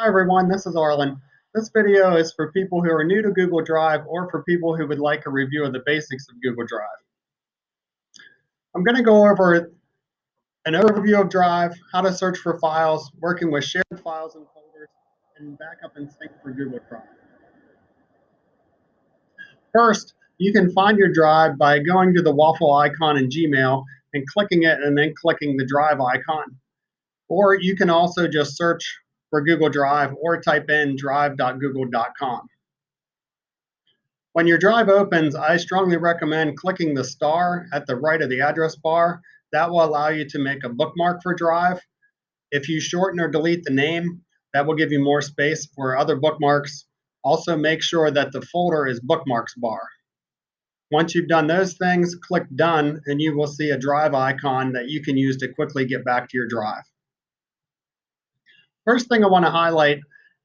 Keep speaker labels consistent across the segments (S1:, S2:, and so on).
S1: Hi everyone, this is Arlen. This video is for people who are new to Google Drive or for people who would like a review of the basics of Google Drive. I'm going to go over an overview of Drive, how to search for files, working with shared files and folders, and backup and sync for Google Drive. First, you can find your Drive by going to the waffle icon in Gmail and clicking it and then clicking the Drive icon. Or you can also just search for Google Drive or type in drive.google.com. When your drive opens, I strongly recommend clicking the star at the right of the address bar. That will allow you to make a bookmark for Drive. If you shorten or delete the name, that will give you more space for other bookmarks. Also make sure that the folder is bookmarks bar. Once you've done those things, click done and you will see a drive icon that you can use to quickly get back to your drive. First thing I want to highlight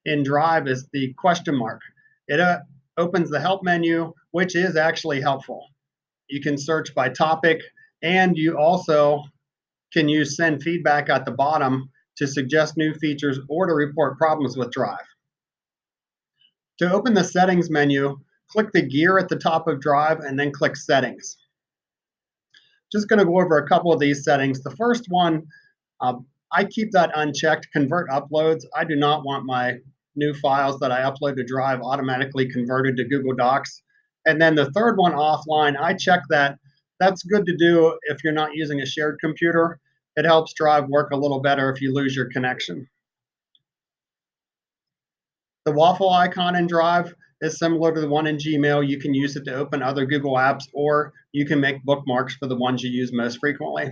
S1: in Drive is the question mark. It uh, opens the help menu, which is actually helpful. You can search by topic, and you also can use send feedback at the bottom to suggest new features or to report problems with Drive. To open the settings menu, click the gear at the top of Drive and then click settings. Just going to go over a couple of these settings. The first one, uh, I keep that unchecked, convert uploads. I do not want my new files that I upload to Drive automatically converted to Google Docs. And then the third one offline, I check that. That's good to do if you're not using a shared computer. It helps Drive work a little better if you lose your connection. The waffle icon in Drive is similar to the one in Gmail. You can use it to open other Google apps or you can make bookmarks for the ones you use most frequently.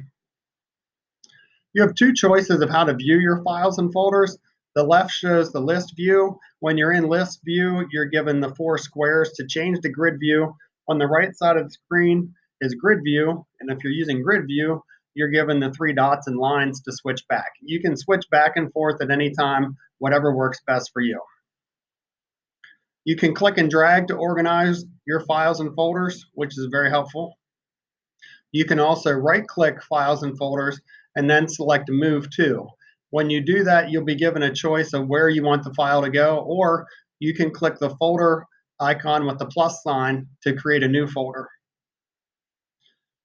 S1: You have two choices of how to view your files and folders. The left shows the list view. When you're in list view, you're given the four squares to change to grid view. On the right side of the screen is grid view. And if you're using grid view, you're given the three dots and lines to switch back. You can switch back and forth at any time, whatever works best for you. You can click and drag to organize your files and folders, which is very helpful. You can also right click files and folders and then select Move To. When you do that, you'll be given a choice of where you want the file to go, or you can click the folder icon with the plus sign to create a new folder.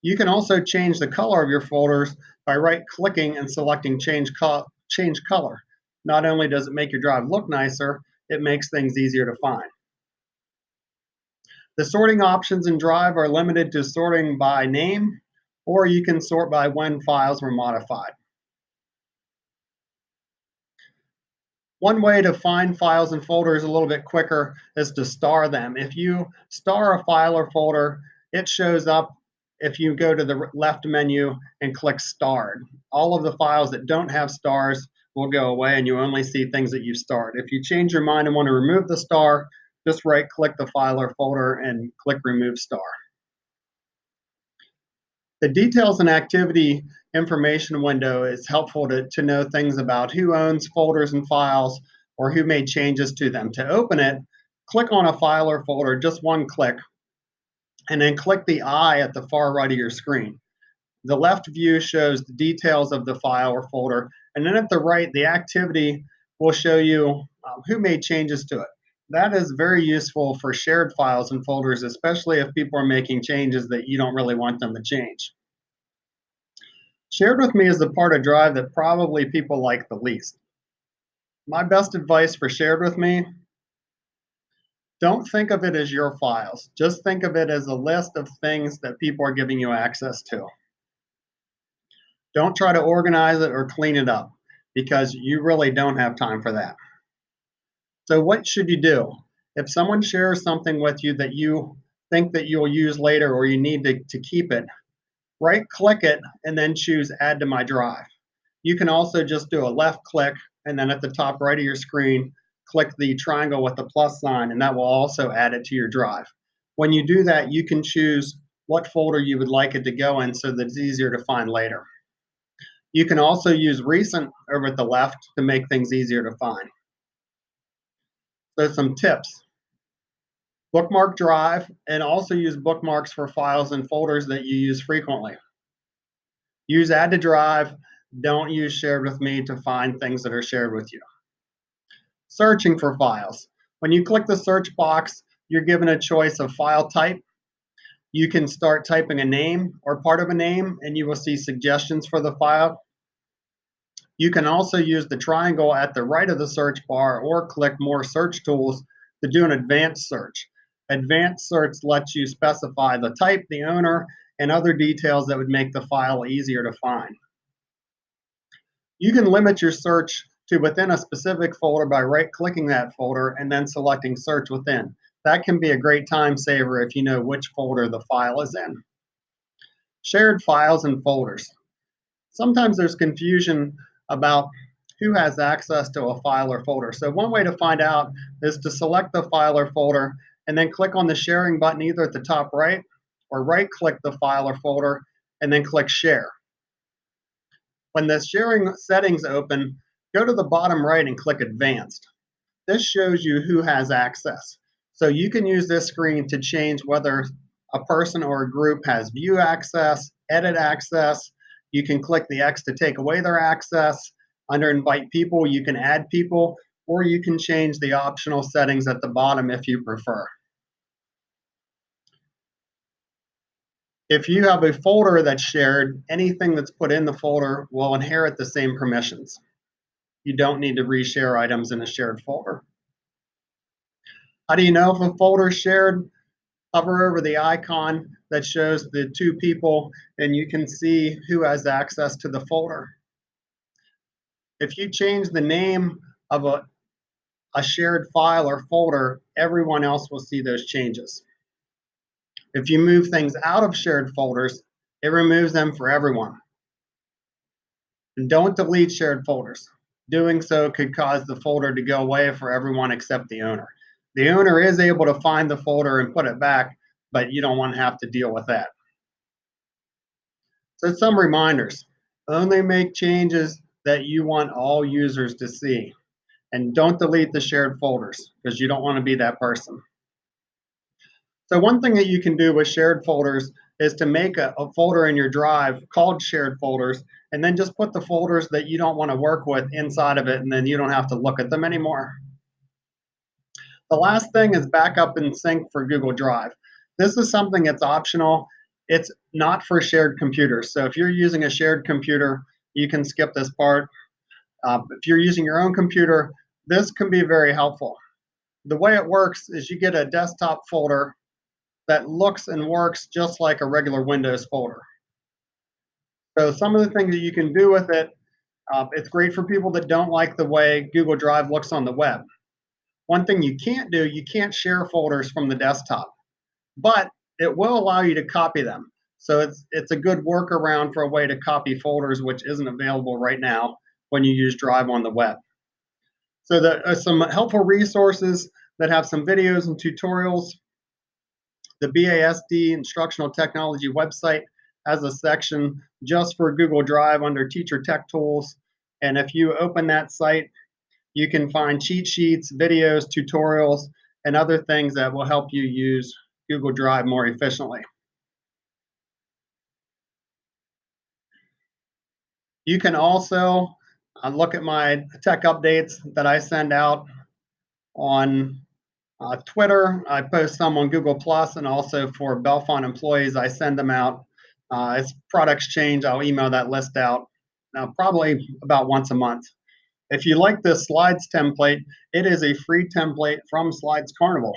S1: You can also change the color of your folders by right-clicking and selecting change, co change color. Not only does it make your drive look nicer, it makes things easier to find. The sorting options in Drive are limited to sorting by name, or you can sort by when files were modified. One way to find files and folders a little bit quicker is to star them. If you star a file or folder, it shows up if you go to the left menu and click starred. All of the files that don't have stars will go away and you only see things that you've starred. If you change your mind and want to remove the star, just right click the file or folder and click remove star. The details and activity information window is helpful to, to know things about who owns folders and files or who made changes to them. To open it, click on a file or folder, just one click, and then click the eye at the far right of your screen. The left view shows the details of the file or folder, and then at the right, the activity will show you um, who made changes to it. That is very useful for shared files and folders, especially if people are making changes that you don't really want them to change. Shared with me is the part of Drive that probably people like the least. My best advice for shared with me, don't think of it as your files. Just think of it as a list of things that people are giving you access to. Don't try to organize it or clean it up because you really don't have time for that. So what should you do? If someone shares something with you that you think that you'll use later or you need to, to keep it, right click it and then choose add to my drive. You can also just do a left click and then at the top right of your screen, click the triangle with the plus sign and that will also add it to your drive. When you do that, you can choose what folder you would like it to go in so that it's easier to find later. You can also use recent over at the left to make things easier to find. So some tips. Bookmark Drive and also use bookmarks for files and folders that you use frequently. Use Add to Drive. Don't use Shared with Me to find things that are shared with you. searching for files. When you click the search box, you're given a choice of file type. You can start typing a name or part of a name, and you will see suggestions for the file. You can also use the triangle at the right of the search bar or click More Search Tools to do an advanced search. Advanced search lets you specify the type, the owner, and other details that would make the file easier to find. You can limit your search to within a specific folder by right-clicking that folder and then selecting Search Within. That can be a great time saver if you know which folder the file is in. Shared files and folders. Sometimes there's confusion about who has access to a file or folder. So one way to find out is to select the file or folder and then click on the sharing button either at the top right or right click the file or folder and then click share. When the sharing settings open, go to the bottom right and click advanced. This shows you who has access. So you can use this screen to change whether a person or a group has view access, edit access. You can click the X to take away their access. Under invite people, you can add people, or you can change the optional settings at the bottom if you prefer. If you have a folder that's shared, anything that's put in the folder will inherit the same permissions. You don't need to reshare items in a shared folder. How do you know if a folder is shared? Hover over the icon that shows the two people and you can see who has access to the folder. If you change the name of a, a shared file or folder, everyone else will see those changes. If you move things out of shared folders, it removes them for everyone. And don't delete shared folders. Doing so could cause the folder to go away for everyone except the owner. The owner is able to find the folder and put it back, but you don't want to have to deal with that. So some reminders. Only make changes that you want all users to see. And don't delete the shared folders because you don't want to be that person. So one thing that you can do with shared folders is to make a, a, folder in your drive called shared folders and then just put the folders that you don't want to work with inside of it and then you don't have to look at them anymore. The last thing is backup and sync for Google Drive. This is something that's optional. It's not for shared computers. So if you're using a shared computer, you can skip this part. Uh, if you're using your own computer, this can be very helpful. The way it works is you get a desktop folder that looks and works just like a regular Windows folder. So some of the things that you can do with it, uh, it's great for people that don't like the way Google Drive looks on the web. One thing you can't do, you can't share folders from the desktop, but it will allow you to copy them. So it's, it's a good workaround for a way to copy folders, which isn't available right now when you use Drive on the web. So there are uh, some helpful resources that have some videos and tutorials the BASD Instructional Technology website has a section just for Google Drive under Teacher Tech Tools. And if you open that site, you can find cheat sheets, videos, tutorials, and other things that will help you use Google Drive more efficiently. You can also uh, look at my tech updates that I send out on uh, Twitter, I post some on Google Plus, and also for Bellefonte employees, I send them out. Uh, as products change, I'll email that list out uh, probably about once a month. If you like this slides template, it is a free template from Slides Carnival.